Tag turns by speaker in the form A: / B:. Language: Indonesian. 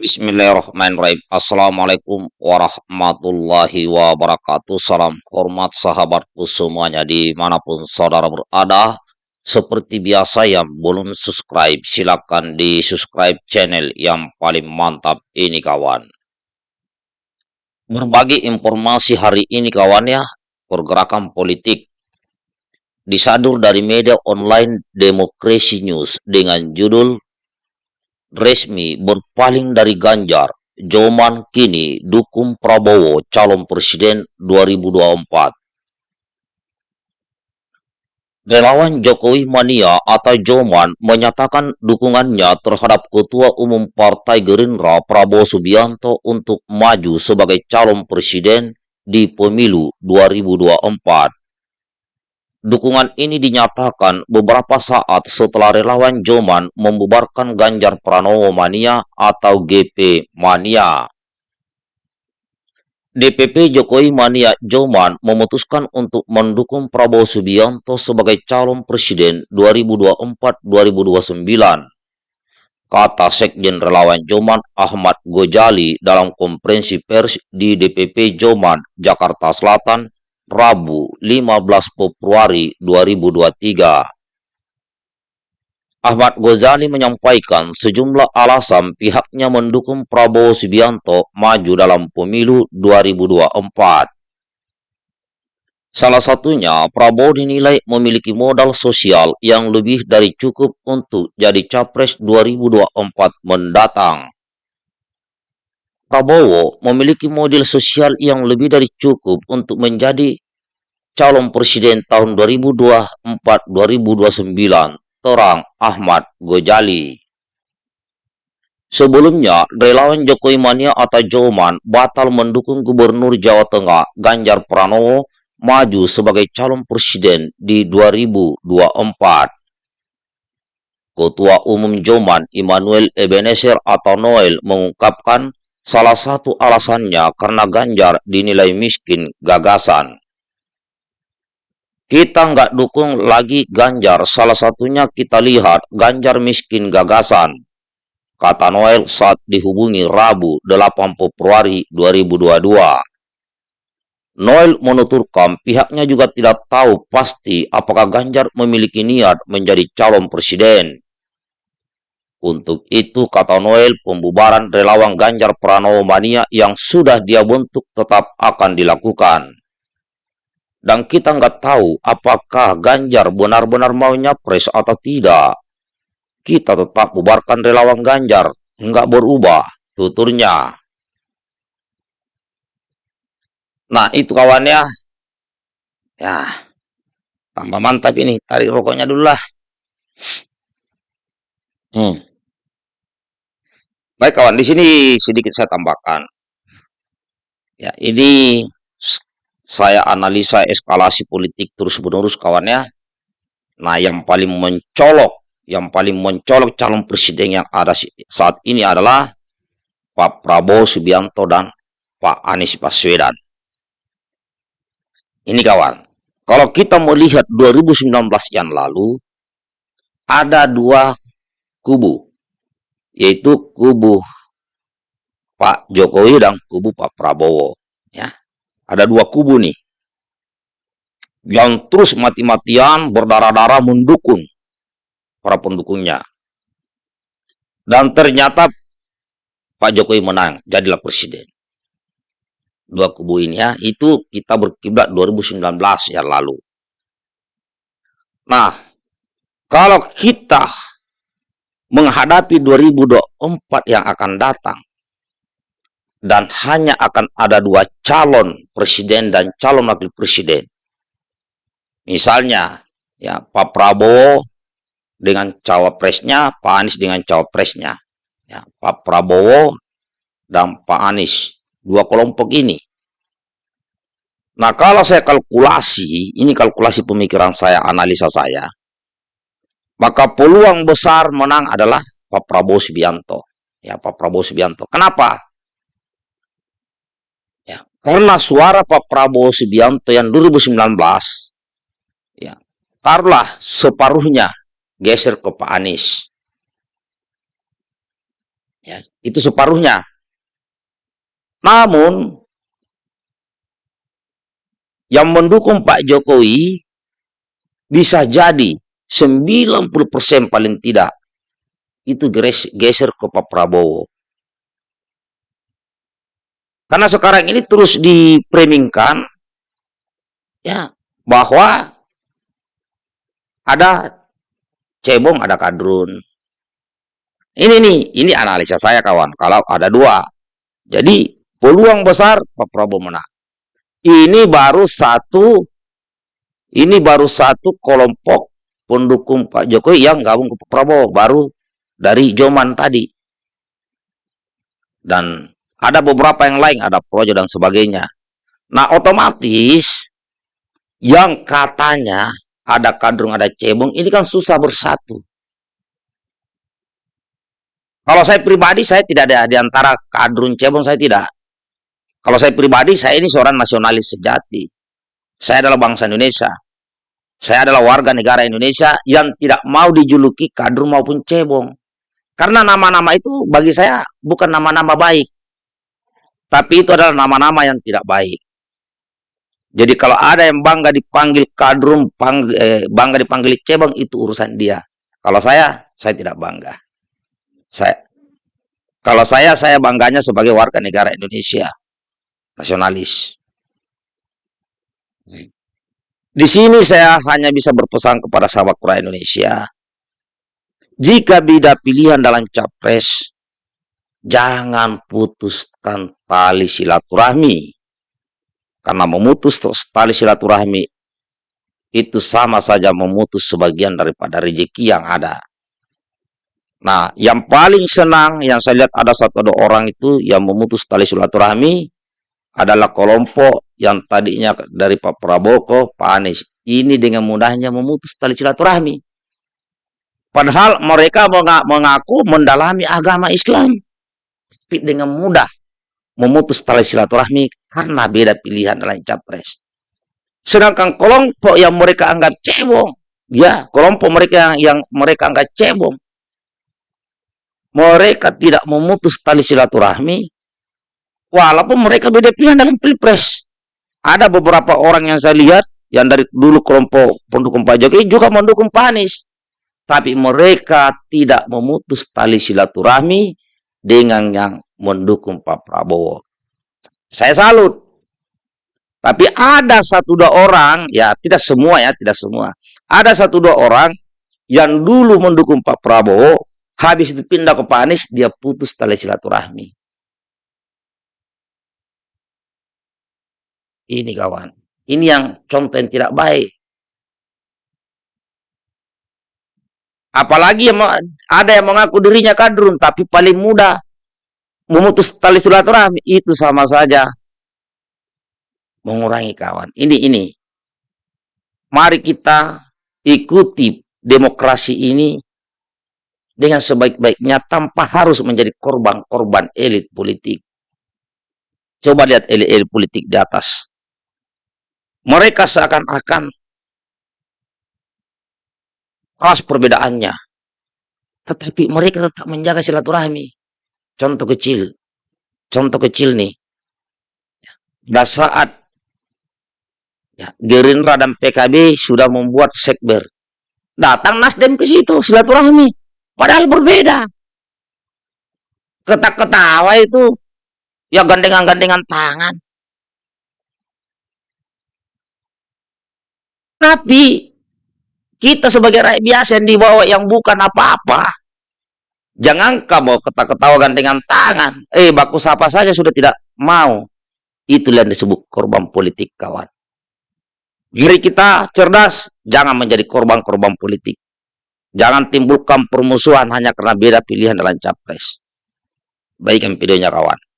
A: Bismillahirrahmanirrahim. Assalamualaikum warahmatullahi wabarakatuh. Salam hormat sahabatku semuanya di mana pun saudara berada. Seperti biasa yang belum subscribe, silakan di subscribe channel yang paling mantap ini kawan. Berbagi informasi hari ini kawan ya, pergerakan politik disadur dari media online Demokrasi News dengan judul resmi berpaling dari Ganjar, Joman kini dukung Prabowo calon presiden 2024. Relawan Jokowi Mania atau Joman menyatakan dukungannya terhadap Ketua Umum Partai Gerindra Prabowo Subianto untuk maju sebagai calon presiden di pemilu 2024. Dukungan ini dinyatakan beberapa saat setelah relawan Joman membubarkan Ganjar Pranowo Mania atau GP Mania. DPP Jokowi Mania Joman memutuskan untuk mendukung Prabowo Subianto sebagai calon presiden 2024-2029. Kata Sekjen Relawan Joman Ahmad Gojali dalam konferensi pers di DPP Joman, Jakarta Selatan, Rabu 15 Februari 2023. Ahmad Ghazali menyampaikan sejumlah alasan pihaknya mendukung Prabowo Subianto maju dalam pemilu 2024. Salah satunya, Prabowo dinilai memiliki modal sosial yang lebih dari cukup untuk jadi capres 2024 mendatang. Prabowo memiliki model sosial yang lebih dari cukup untuk menjadi calon presiden tahun 2024-2029, terang Ahmad Gojali. Sebelumnya, relawan Jokowi Mania atau Joman batal mendukung Gubernur Jawa Tengah Ganjar Pranowo maju sebagai calon presiden di 2024. Ketua Umum Joman Immanuel Ebenezer atau Noel mengungkapkan Salah satu alasannya karena Ganjar dinilai miskin gagasan. Kita nggak dukung lagi Ganjar, salah satunya kita lihat Ganjar miskin gagasan. Kata Noel saat dihubungi Rabu 8 Februari 2022. Noel menuturkan pihaknya juga tidak tahu pasti apakah Ganjar memiliki niat menjadi calon presiden. Untuk itu, kata Noel, pembubaran relawan Ganjar Pranowo Mania yang sudah dia bentuk tetap akan dilakukan. Dan kita nggak tahu apakah Ganjar benar-benar mau nyapres atau tidak. Kita tetap bubarkan relawan Ganjar, nggak berubah, tuturnya. Nah, itu kawannya. Ya, tambah mantap ini. Tarik rokoknya dulu lah. Hmm. Baik kawan, di sini sedikit saya tambahkan. Ya, ini saya analisa eskalasi politik terus-menerus kawannya. Nah, yang paling mencolok, yang paling mencolok calon presiden yang ada saat ini adalah Pak Prabowo Subianto dan Pak Anies Baswedan. Ini kawan, kalau kita melihat 2019 yang lalu, ada dua kubu yaitu kubu Pak Jokowi dan kubu Pak Prabowo. Ya, ada dua kubu nih yang terus mati-matian berdarah-darah mendukung para pendukungnya. Dan ternyata Pak Jokowi menang, jadilah presiden. Dua kubu ini ya, itu kita berkiblat 2019 yang lalu. Nah, kalau kita menghadapi 2024 yang akan datang dan hanya akan ada dua calon presiden dan calon wakil presiden. Misalnya, ya Pak Prabowo dengan cawapresnya, Pak Anies dengan cawapresnya. Ya, Pak Prabowo dan Pak Anies, dua kelompok ini. Nah, kalau saya kalkulasi, ini kalkulasi pemikiran saya, analisa saya, maka peluang besar menang adalah Pak Prabowo Subianto. Ya, Pak Prabowo Subianto. Kenapa? Ya, karena suara Pak Prabowo Subianto yang 2019 ya, taruhlah separuhnya geser ke Pak Anies. Ya, itu separuhnya. Namun yang mendukung Pak Jokowi bisa jadi 90% paling tidak itu geser ke Pak Prabowo. Karena sekarang ini terus dipreningkan ya bahwa ada cebong, ada kadrun. Ini nih, ini analisa saya kawan. Kalau ada dua, jadi peluang besar Pak Prabowo menang. Ini baru satu, ini baru satu kelompok pendukung Pak Jokowi yang gabung ke Prabowo, baru dari Joman tadi. Dan ada beberapa yang lain, ada projo dan sebagainya. Nah, otomatis yang katanya ada kadrung, ada cebong, ini kan susah bersatu. Kalau saya pribadi, saya tidak ada di antara kadrun cebong, saya tidak. Kalau saya pribadi, saya ini seorang nasionalis sejati. Saya adalah bangsa Indonesia. Saya adalah warga negara Indonesia yang tidak mau dijuluki kadrun maupun cebong. Karena nama-nama itu bagi saya bukan nama-nama baik. Tapi itu adalah nama-nama yang tidak baik. Jadi kalau ada yang bangga dipanggil kadrum, eh, bangga dipanggil cebong, itu urusan dia. Kalau saya, saya tidak bangga. Saya, kalau saya, saya bangganya sebagai warga negara Indonesia. Nasionalis. Di sini saya hanya bisa berpesan kepada sahabat kura Indonesia. Jika beda pilihan dalam capres, jangan putuskan tali silaturahmi. Karena memutus tali silaturahmi itu sama saja memutus sebagian daripada rezeki yang ada. Nah, yang paling senang yang saya lihat ada satu dua orang itu yang memutus tali silaturahmi adalah kelompok yang tadinya dari Pak Prabowo Pak Anies. Ini dengan mudahnya memutus tali silaturahmi. Padahal mereka mengaku mendalami agama Islam tapi dengan mudah memutus tali silaturahmi karena beda pilihan dalam capres. Sedangkan kelompok yang mereka anggap cebong, ya kelompok mereka yang mereka anggap cebong, mereka tidak memutus tali silaturahmi, walaupun mereka beda pilihan dalam pilpres. Ada beberapa orang yang saya lihat yang dari dulu kelompok pendukung Pak Jokowi juga mendukung Pak Anies. Tapi mereka tidak memutus tali silaturahmi dengan yang mendukung Pak Prabowo. Saya salut. Tapi ada satu dua orang, ya tidak semua ya, tidak semua. Ada satu dua orang yang dulu mendukung Pak Prabowo, habis itu pindah ke Pak Anies, dia putus tali silaturahmi. Ini kawan, ini yang contoh yang tidak baik. Apalagi ada yang mengaku dirinya kadrun, tapi paling mudah memutus tali silaturahmi itu sama saja mengurangi kawan. Ini ini. Mari kita ikuti demokrasi ini dengan sebaik-baiknya tanpa harus menjadi korban-korban elit politik. Coba lihat elit-elit politik di atas. Mereka seakan-akan keras perbedaannya. Tetapi mereka tetap menjaga silaturahmi. Contoh kecil. Contoh kecil nih. Pada saat ya, Gerindra dan PKB sudah membuat sekber. Datang Nasdem ke situ silaturahmi. Padahal berbeda. Ketak-ketawa itu. Ya gandengan-gandengan tangan. Tapi kita sebagai rakyat biasa yang dibawa yang bukan apa-apa. Jangan kamu ketawa-ketawa gantengan tangan. Eh, baku sapa saja sudah tidak mau. Itulah yang disebut korban politik, kawan. Diri kita cerdas, jangan menjadi korban-korban politik. Jangan timbulkan permusuhan hanya karena beda pilihan dalam capres. Baikkan videonya, kawan.